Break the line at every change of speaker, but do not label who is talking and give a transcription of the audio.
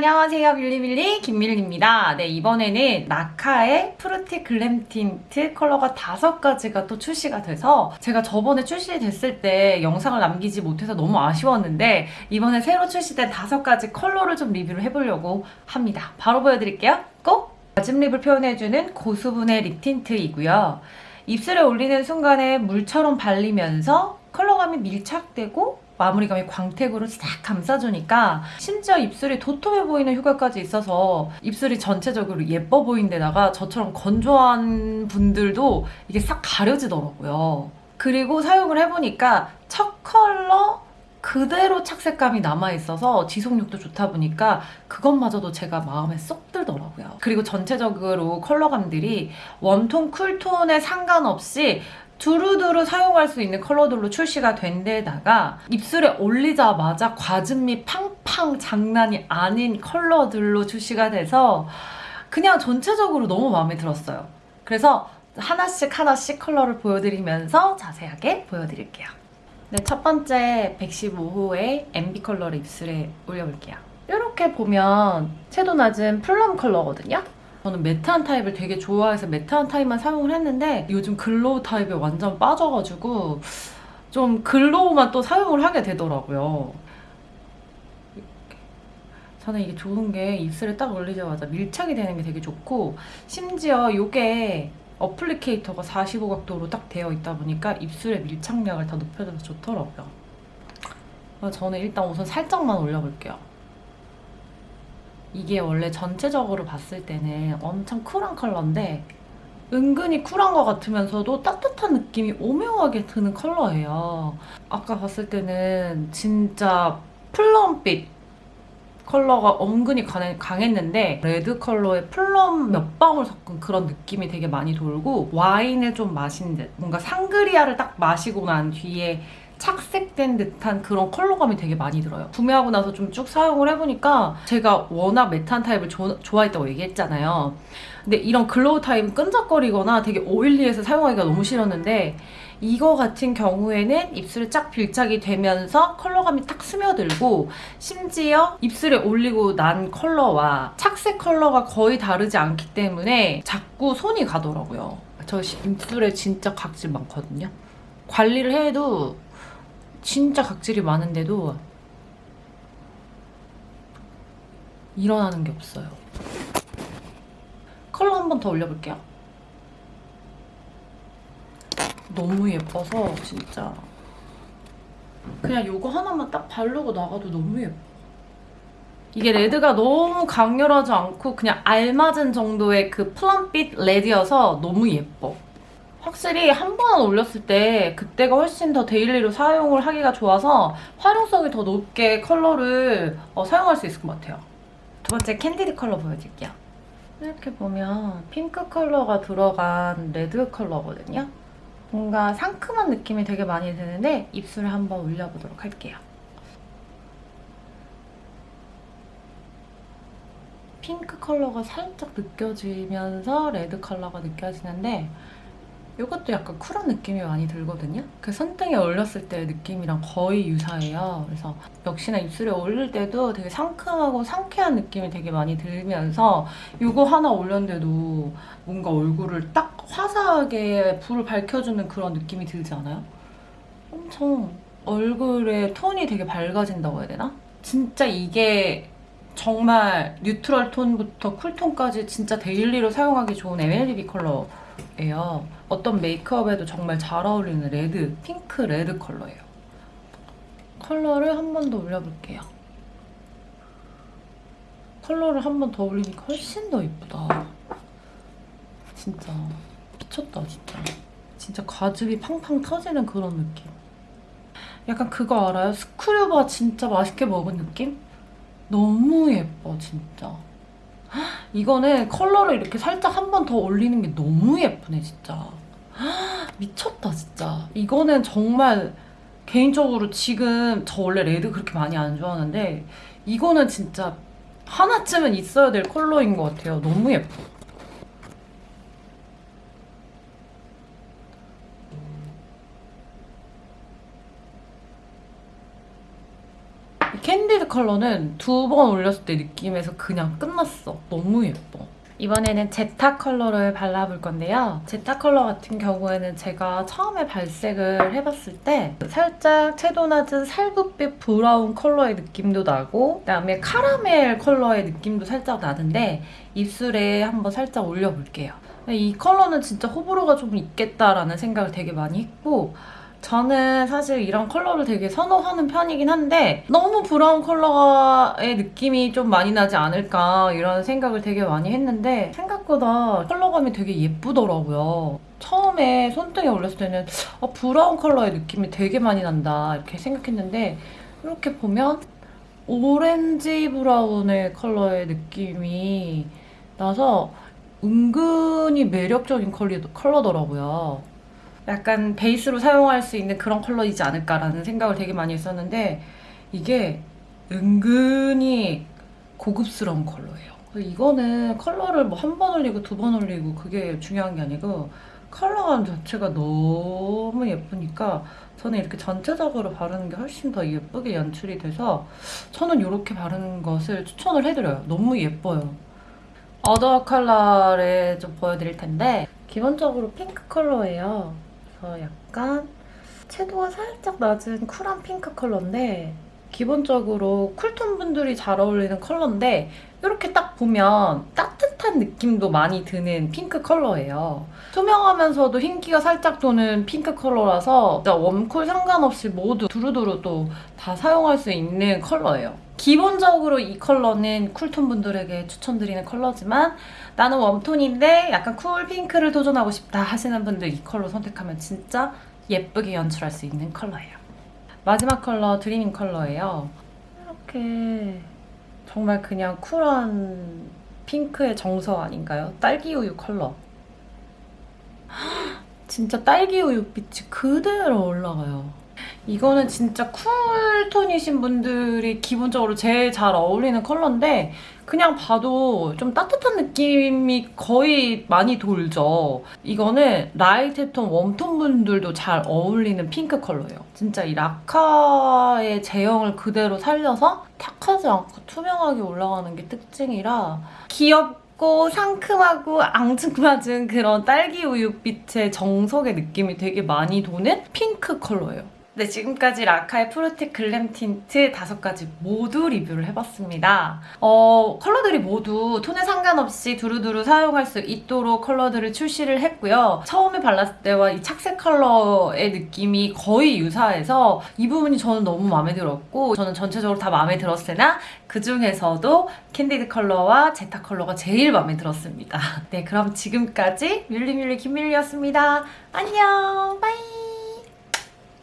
안녕하세요 밀리밀리. 김밀리입니다. 네 이번에는 라카의 Fruity Glam Tint 컬러가 다섯 가지가 또 출시가 돼서 제가 저번에 출시됐을 때 영상을 남기지 못해서 너무 아쉬웠는데 이번에 새로 출시된 다섯 가지 컬러를 좀 리뷰를 해보려고 합니다. 바로 보여드릴게요. Go! 과즙 lip을 표현해주는 고수분의 lip tint이고요. 입술에 올리는 순간에 물처럼 발리면서 컬러감이 밀착되고 마무리감이 광택으로 싹 감싸주니까 심지어 입술이 도톰해 보이는 효과까지 있어서 입술이 전체적으로 예뻐 보인 데다가 저처럼 건조한 분들도 이게 싹 가려지더라고요. 그리고 사용을 해보니까 첫 컬러 그대로 착색감이 남아있어서 지속력도 좋다 보니까 그것마저도 제가 마음에 쏙 들더라고요. 그리고 전체적으로 컬러감들이 웜톤, 쿨톤에 상관없이 두루두루 사용할 수 있는 컬러들로 출시가 된 데다가 입술에 올리자마자 과즙미 팡팡 장난이 아닌 컬러들로 출시가 돼서 그냥 전체적으로 너무 마음에 들었어요. 그래서 하나씩 하나씩 컬러를 보여드리면서 자세하게 보여드릴게요. 네, 첫 번째 115호의 Envy 컬러를 입술에 올려볼게요. 이렇게 보면 채도 낮은 plum 컬러거든요. 저는 matte한 타입을 되게 좋아해서 matte한 타입만 사용을 했는데 요즘 glow 타입에 완전 빠져가지고 좀 glow만 또 사용을 하게 되더라고요. 저는 이게 좋은 게 입술에 딱 올리자마자 밀착이 되는 게 되게 좋고 심지어 이게 어플리케이터가 45각도로 딱 되어 있다 보니까 입술의 밀착력을 더 높여줘서 좋더라고요. 저는 일단 우선 살짝만 올려볼게요. 이게 원래 전체적으로 봤을 때는 엄청 쿨한 컬러인데 은근히 쿨한 것 같으면서도 따뜻한 느낌이 오묘하게 드는 컬러예요. 아까 봤을 때는 진짜 플럼빛 컬러가 은근히 강했는데 red 컬러에 plum 몇 방울 섞은 그런 느낌이 되게 많이 들고 와인을 좀 마신 듯 뭔가 상그리아를 딱 마시고 난 뒤에 착색된 듯한 그런 컬러감이 되게 많이 들어요. 구매하고 나서 좀 쭉 사용을 해보니까 제가 워낙 matte한 타입을 조, 좋아했다고 얘기했잖아요. 근데 이런 glow 타입은 끈적거리거나 되게 oily해서 사용하기가 너무 싫었는데 이거 같은 경우에는 입술에 쫙 밀착이 되면서 컬러감이 딱 스며들고 심지어 입술에 올리고 난 컬러와 착색 컬러가 거의 다르지 않기 때문에 자꾸 손이 가더라고요. 저 입술에 진짜 각질 많거든요. 관리를 해도 진짜 각질이 많은데도 일어나는 게 없어요. 컬러 한 번 더 올려볼게요. 너무 예뻐서 진짜 그냥 이거 하나만 딱 바르고 나가도 너무 예뻐. 이게 red가 너무 강렬하지 않고 그냥 알맞은 정도의 그 plum빛 red여서 너무 예뻐. 확실히 한 번 올렸을 때 그때가 훨씬 더 daily로 사용을 하기가 좋아서 활용성이 더 높게 컬러를 어, 사용할 수 있을 것 같아요. 두 번째 Candid 컬러 보여드릴게요. 이렇게 보면 핑크 컬러가 들어간 red 컬러거든요. 뭔가 상큼한 느낌이 되게 많이 드는데 입술에 한번 올려보도록 할게요. 핑크 컬러가 살짝 느껴지면서 레드 컬러가 느껴지는데 이것도 약간 쿨한 느낌이 많이 들거든요. 그 손등에 올렸을 때 느낌이랑 거의 유사해요. 그래서 역시나 입술에 올릴 때도 되게 상큼하고 상쾌한 느낌이 되게 많이 들면서 이거 하나 올렸는데도 뭔가 얼굴을 딱 화사하게 불을 밝혀주는 그런 느낌이 들지 않아요? 엄청 얼굴의 톤이 되게 밝아진다고 해야 되나? 진짜 이게 정말 neutral 톤부터 cool톤까지 진짜 daily로 사용하기 좋은 MLBB 컬러 예요. 어떤 메이크업에도 정말 잘 어울리는 red, 핑크 red 컬러예요. 컬러를 한 번 더 올려볼게요. 컬러를 한 번 더 올리니까 훨씬 더 예쁘다. 진짜 미쳤다 진짜. 진짜 과즙이 팡팡 터지는 그런 느낌. 약간 그거 알아요? 스크류바 진짜 맛있게 먹은 느낌? 너무 예뻐 진짜. 이거는 컬러를 이렇게 살짝 한 번 더 올리는 게 너무 예쁘네 진짜. 미쳤다 진짜. 이거는 정말 개인적으로 지금 저 원래 red 그렇게 많이 안 좋아하는데 이거는 진짜 하나쯤은 있어야 될 컬러인 것 같아요. 너무 예뻐. Candid 컬러는 두 번 올렸을 때 느낌에서 그냥 끝났어. 너무 예뻐. 이번에는 제타 컬러를 발라볼 건데요. 제타 컬러 같은 경우에는 제가 처음에 발색을 해봤을 때 살짝 채도 낮은 살구빛 브라운 컬러의 느낌도 나고 그다음에 카라멜 컬러의 느낌도 살짝 나는데 입술에 한번 살짝 올려볼게요. 이 컬러는 진짜 호불호가 좀 있겠다라는 생각을 되게 많이 했고 저는 사실 이런 컬러를 되게 선호하는 편이긴 한데 너무 브라운 컬러의 느낌이 좀 많이 나지 않을까 이런 생각을 되게 많이 했는데 생각보다 컬러감이 되게 예쁘더라고요. 처음에 손등에 올렸을 때는 어, 브라운 컬러의 느낌이 되게 많이 난다 이렇게 생각했는데 이렇게 보면 오렌지 브라운의 컬러의 느낌이 나서 은근히 매력적인 컬러더라고요. 약간 베이스로 사용할 수 있는 그런 컬러이지 않을까라는 생각을 되게 많이 했었는데 이게 은근히 고급스러운 컬러예요. 이거는 컬러를 뭐 한 번 올리고 두 번 올리고 그게 중요한 게 아니고 컬러감 자체가 너무 예쁘니까 저는 이렇게 전체적으로 바르는 게 훨씬 더 예쁘게 연출이 돼서 저는 이렇게 바르는 것을 추천을 해드려요. 너무 예뻐요. 어더 컬러를 좀 보여드릴 텐데 기본적으로 핑크 컬러예요. 그래서 약간 채도가 살짝 낮은 쿨한 핑크 컬러인데 기본적으로 쿨톤 분들이 잘 어울리는 컬러인데 이렇게 딱 보면 따뜻한 느낌도 많이 드는 핑크 컬러예요. 투명하면서도 흰기가 살짝 도는 핑크 컬러라서 진짜 웜쿨 상관없이 모두 두루두루 또 다 사용할 수 있는 컬러예요. 기본적으로 이 컬러는 쿨톤 분들에게 추천드리는 컬러지만 나는 웜톤인데 약간 쿨 핑크를 도전하고 싶다 하시는 분들 이 컬러 선택하면 진짜 예쁘게 연출할 수 있는 컬러예요. 마지막 컬러 드리밍 컬러예요. 이렇게 정말 그냥 쿨한 핑크의 정석 아닌가요? 딸기 우유 컬러. 진짜 딸기 우유 빛이 그대로 올라가요. 이거는 진짜 쿨톤이신 분들이 기본적으로 제일 잘 어울리는 컬러인데 그냥 봐도 좀 따뜻한 느낌이 거의 많이 돌죠. 이거는 라이트 톤, 웜톤 분들도 잘 어울리는 핑크 컬러예요. 진짜 이 라카의 제형을 그대로 살려서 탁하지 않고 투명하게 올라가는 게 특징이라 귀엽고 상큼하고 앙증맞은 그런 딸기 우유 빛의 정석의 느낌이 되게 많이 도는 핑크 컬러예요. 네, 지금까지 라카의 프로텍 글램 틴트 다섯 가지 모두 리뷰를 해봤습니다. 어, 컬러들이 모두 톤에 상관없이 두루두루 사용할 수 있도록 컬러들을 출시를 했고요. 처음에 발랐을 때와 이 착색 컬러의 느낌이 거의 유사해서 이 부분이 저는 너무 마음에 들었고 저는 전체적으로 다 마음에 들었으나 그 중에서도 캔디드 컬러와 제타 컬러가 제일 마음에 들었습니다. 네, 그럼 지금까지 뮬리뮬리 김밀리였습니다. 안녕, bye!